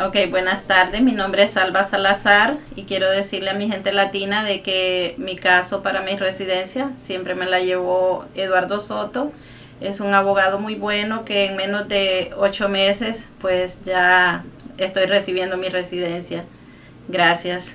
Ok, buenas tardes. Mi nombre es Alba Salazar y quiero decirle a mi gente latina de que mi caso para mi residencia siempre me la llevó Eduardo Soto. Es un abogado muy bueno que en menos de ocho meses pues ya estoy recibiendo mi residencia. Gracias.